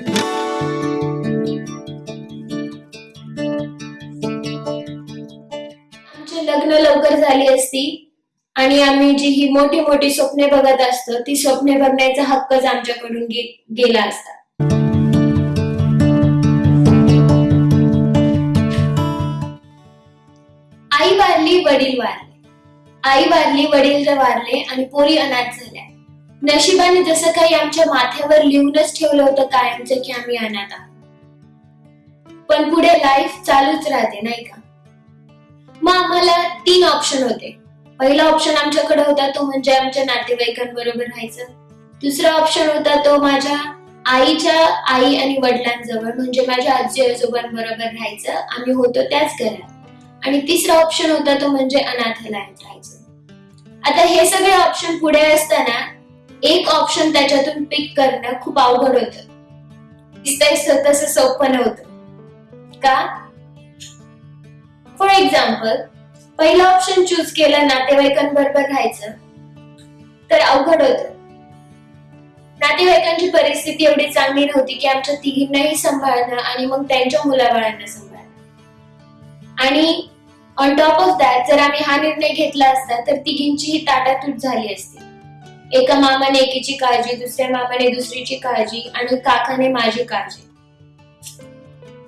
आमचे लग्न लवकर झाली असती आणि आम्ही जी ही मोठी मोठी स्वप्ने बघत असतो ती स्वप्ने बघण्याचा हक्कच आमच्याकडून गे- गेला असता. आई वारली वडील वारले. आई वारली वडील वारले आणि पोरी अनाथ झाली. नशिबाने जसं काही आमच्या माथ्यावर लिहूनच ठेवलं होतं कायमचं की आम्ही अनाथ आहोत. पण पुढे लाईफ चालूच राहते नाही का? मग आम्हाला तीन ऑप्शन होते. पहिला ऑप्शन आमच्याकडे होता तो म्हणजे आमच्या नातेवाईकांबरोबर राहायचं. दुसरा ऑप्शन होता तो माझ्या आईच्या आई आणि वडिलांजवळ म्हणजे माझ्या आजी आजोबांबरोबर राहायचं. आम्ही होतो त्याच घरात. आणि तिसरा ऑप्शन होता तो म्हणजे अनाथालयात राहायचं. आता हे सगळे ऑप्शन पुढे असताना एक ऑप्शन त्याच्यातून पिक करणं खूप अवघड होतं. दिसतंय सोपं नव्हतं. का? फॉर एक्झाम्पल पहिला ऑप्शन चूज केलं नातेवाईकांबरोबर राहायचं. तर अवघड होत. नातेवाईकांची परिस्थिती एवढी चांगली नव्हती की आमच्या तिघींनाही सांभाळणं आणि मग त्यांच्या मुलाबाळांना सांभाळणं. आणि ऑन टॉप ऑफ दॅट जर आम्ही हा निर्णय घेतला असता तर तिघींचीही ताटातूट झाली असती. एका मामाने एकीची काळजी दुसऱ्या मामाने दुसरीची काळजी आणि काकाने माझी काळजी.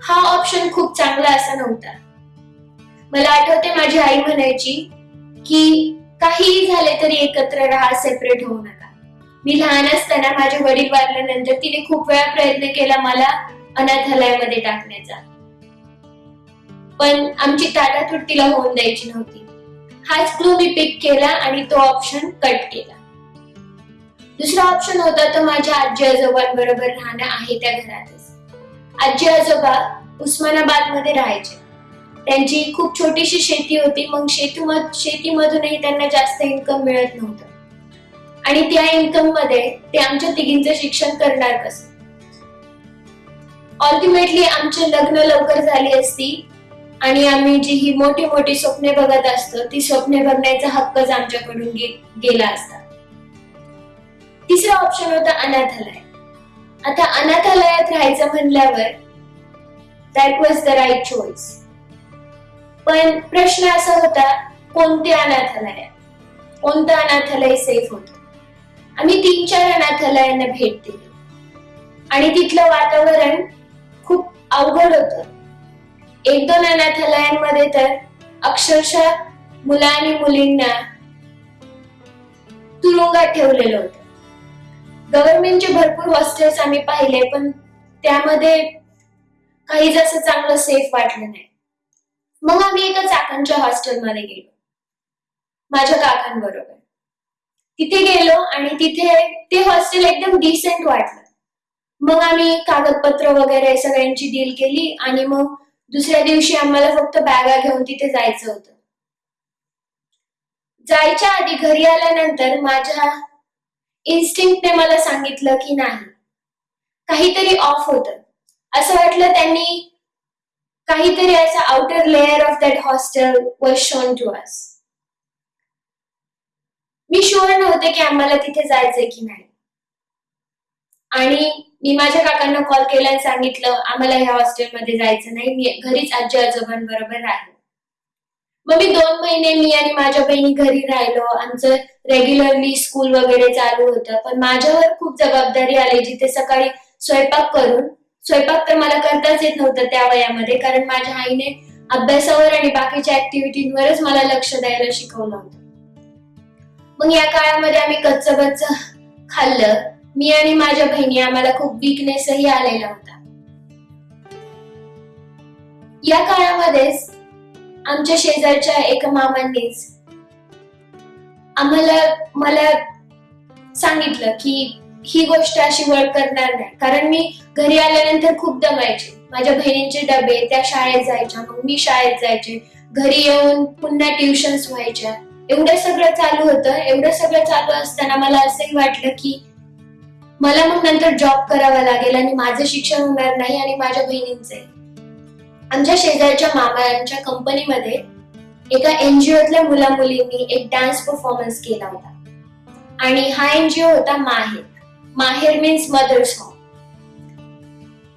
हा ऑप्शन खूप चांगला असा नव्हता. मला आठवते माझी आई म्हणायची की काहीही झाले तरी एकत्र राहा सेपरेट होऊ नका. मी लहान असताना माझे वडील वारल्यानंतर तिने खूप वेळा प्रयत्न केला मला अनाथालयामध्ये टाकण्याचा. पण आमची ताटातूट तिला होऊन द्यायची नव्हती. हाच क्लू मी पिक केला आणि तो ऑप्शन कट केला. दुसरा ऑप्शन होता तो माझ्या आजी आजोबांबरोबर राहणं आहे त्या घरातच. आजी आजोबा उस्मानाबादमध्ये राहायचे. त्यांची खूप छोटीशी शेती होती मग शेतीमध शेतीमधूनही त्यांना जास्त इन्कम मिळत नव्हतं. आणि त्या इन्कममध्ये ते आमच्या तिघींचं शिक्षण करणार कसं? ऑल्टिमेटली आमचे लग्न लवकर झाली असती आणि आम्ही जी ही मोठी मोठी स्वप्ने बघत असतो ती स्वप्ने बघण्याचा हक्कच आमच्याकडून गेला असता. तिसरा ऑप्शन होता अनाथालय. आता अनाथालयात राहायचं म्हणल्यावर that was the right choice पण प्रश्न असा होता कोणते अनाथालय? कोणतं अनाथालय सेफ होत? आम्ही तीन चार अनाथालयांना भेट दिली. आणि तिथलं वातावरण खूप अवघड होत. एक दोन अनाथालयांमध्ये तर अक्षरशः मुला आणि मुलींना तुरुंगात ठेवलेलं होतं. गव्हर्नमेंटचे भरपूर हॉस्टेल्स आम्ही पाहिले पण त्यामध्ये काही जास्त चांगलं सेफ वाटलं नाही. मग आम्ही एका चाकांच्या हॉस्टेलमध्ये गेलो. माझ्या काकांबरोबर. तिथे गेलो आणि तिथे ते हॉस्टेल एकदम डिसेंट वाटलं. मग आम्ही कागदपत्र वगैरे सगळ्यांची डील केली आणि मग दुसऱ्या दिवशी आम्हाला फक्त बॅगा घेऊन तिथे जायचं होतं. जायच्या आधी घरी आल्यानंतर माझ्या इन्स्टिंक्टने मला सांगितलं की नाही. काहीतरी ऑफ होतं. असं वाटलं त्यांनी काहीतरी असं outer layer of that hostel was shown to us me sure नव्हते की आम्हाला तिथे जायचंय की नाही. आणि मी माझ्या काकांना कॉल केला आणि सांगितलं आम्हाला ह्या हॉस्टेलमध्ये जायचं नाही. मी घरीच आजी आजोबांबरोबर राहील मग मी दोन महिने मी आणि माझ्या बहिणी घरी राहिलो. आमचं रेग्युलरली स्कूल वगैरे चालू होतं. पण माझ्यावर खूप जबाबदारी आली जिथे सकाळी स्वयंपाक करून. स्वयंपाक तर मला करताच येत नव्हतं त्या वयामध्ये कारण माझ्या आईने अभ्यासावर आणि बाकीच्या ऍक्टिव्हिटींवरच मला लक्ष द्यायला शिकवलं होतं. मग या काळामध्ये आम्ही कच्च बच्च खाल्लं. मी आणि माझ्या बहिणी आम्हाला खूप विकनेसही आलेला होता. या काळामध्येच आमच्या शेजारच्या एका मामांनीच आम्हाला मला सांगितलं की ही गोष्ट अशी वर्क करणार नाही. कारण मी घरी आल्यानंतर खूप दमायचे. माझ्या बहिणींचे डबे त्या शाळेत जायच्या मग मी शाळेत जायचे. घरी येऊन पुन्हा ट्युशन्स व्हायच्या. एवढं सगळं चालू होतं. एवढं सगळं चालू असताना मला असंही वाटलं की मला मग नंतर जॉब करावा लागेल आणि माझं शिक्षण होणार नाही आणि माझ्या बहिणींचंही. आमच्या शेजारच्या मामांच्या कंपनीमध्ये एका एनजीओतल्या मुला मुलींनी एक डान्स परफॉर्मन्स केला होता. आणि हा एनजीओ होता माहेर. माहेर मीन्स मदर्स होम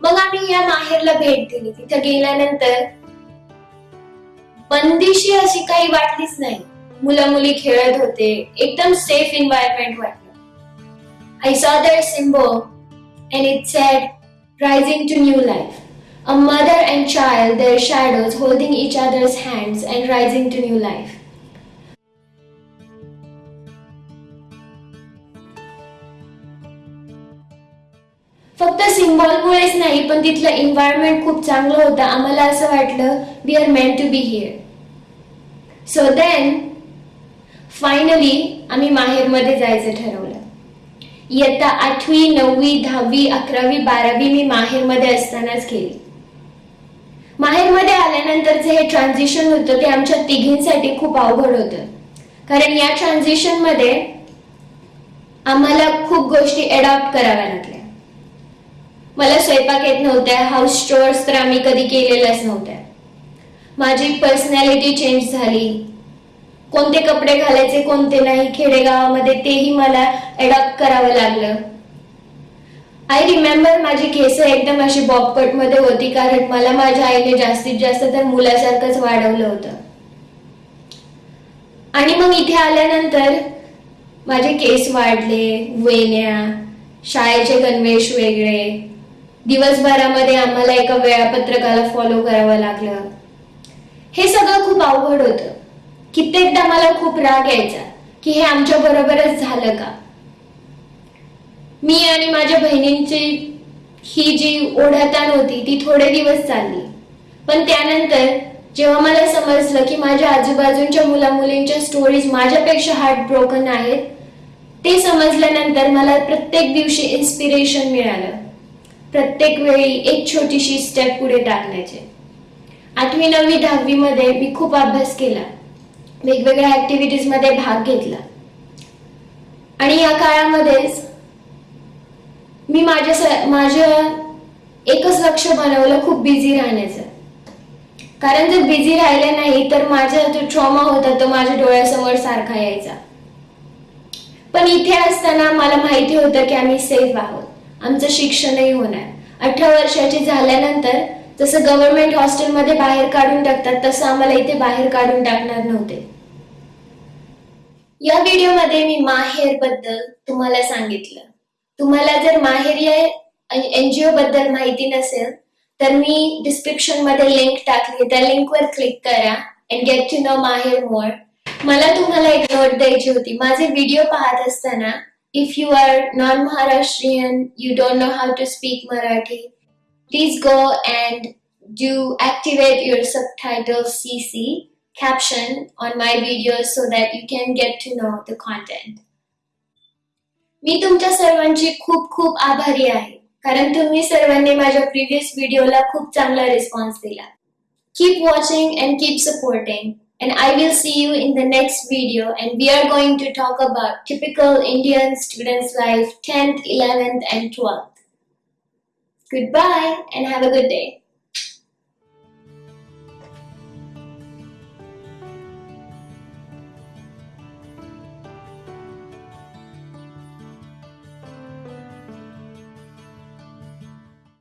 आम्ही या माहेरला भेट दिली. तिथे गेल्यानंतर बंदिशी अशी काही वाटलीच नाही. मुलं मुली खेळत होते. एकदम सेफ एन्व्हायरमेंट वाटलं. I saw that symbol and it said rising to new life A mother and child, their shadows holding each other's hands and rising to new life. फक्त सिम्बॉलमुळेच नाही पण तिथलं एन्व्हायरमेंट खूप चांगलं होतं. आम्हाला असं वाटलं we are meant to be here so then finally आम्ही माहेरमध्ये जायचं ठरवलं. इयत्ता आठवी नववी दहावी अकरावी बारावी मी माहेरमध्ये असतानाच केली. माहेरमध्ये आल्यानंतरचं हे ट्रान्झिशन होतं ते आमच्या तिघींसाठी खूप अवघड होतं. कारण या ट्रान्झिशनमध्ये आम्हाला खूप गोष्टी अडॉप्ट कराव्या लागल्या. मला स्वयंपाक येत नव्हत्या हाऊस स्टोअर्स तर आम्ही कधी केलेल्याच नव्हत्या. माझी पर्सनॅलिटी चेंज झाली. कोणते कपडे घालायचे कोणते नाही खेडेगावामध्ये तेही मला अडॉप्ट करावं लागलं. आय रिमेंबर माझी केस एकदम अशी बॉबकटमध्ये होती कारण मला माझ्या आईने जास्तीत जास्त तर मुलासारखंच वाढवलं होतं. आणि मग इथे आल्यानंतर माझे केस वाढले वेण्या शाळेचे गणवेश वेगळे दिवसभरामध्ये आम्हाला एका वेळापत्रकाला फॉलो करावं लागलं. हे सगळं खूप अवघड होतं. कित्येकदा मला खूप राग यायचा की हे आमच्या बरोबरच झालं का? मी आणि माझ्या बहिणींची ही जी ओढाताण होती ती थोडे दिवस चालली. पण त्यानंतर जेव्हा मला समजलं की माझ्या आजूबाजूच्या मुला मुलींच्या स्टोरीज माझ्यापेक्षा हार्ट ब्रोकन आहेत ते समजल्यानंतर मला प्रत्येक दिवशी इन्स्पिरेशन मिळालं. प्रत्येक वेळी एक छोटीशी स्टेप पुढे टाकण्याचे. आठवी नववी दहावीमध्ये मी खूप अभ्यास केला. वेगवेगळ्या ऍक्टिव्हिटीजमध्ये भाग घेतला. आणि या काळामध्येच मी माझ्या माझं एकच लक्ष बनवलं खूप बिझी राहण्याचं. कारण जर बिझी राहिले नाही तर माझा जो ट्रॉमा होता तो माझ्या डोळ्यासमोर सारखा यायचा. पण इथे असताना मला माहिती होतं की आम्ही सेफ आहोत. आमचं शिक्षणही होणार. अठरा वर्षाची झाल्यानंतर जसं गव्हर्नमेंट हॉस्टेलमध्ये बाहेर काढून टाकतात तसं आम्हाला इथे बाहेर काढून टाकणार नव्हते. या व्हिडिओमध्ये मी माहेरबद्दल तुम्हाला सांगितलं. तुम्हाला जर माहेर या एनजीओ बद्दल माहिती नसेल तर मी डिस्क्रिप्शनमध्ये लिंक टाकली. त्या लिंकवर क्लिक करा अँड गेट टू नो माहेर मोर मला तुम्हाला एक नोट द्यायची होती. माझे व्हिडिओ पाहत असताना if you are non Maharashtrian you don't know how to speak Marathi please go and do activate your subtitles CC caption on my videos so that you can get to know the content. मी तुमच्या सर्वांची खूप खूप आभारी आहे कारण तुम्ही सर्वांनी माझ्या प्रिव्हियस व्हिडिओला खूप चांगला रिस्पॉन्स दिला keep watching and keep supporting and I will see you in the next video and we are going to talk about typical Indian students life 10th, 11th and 12th. Goodbye and have a good day.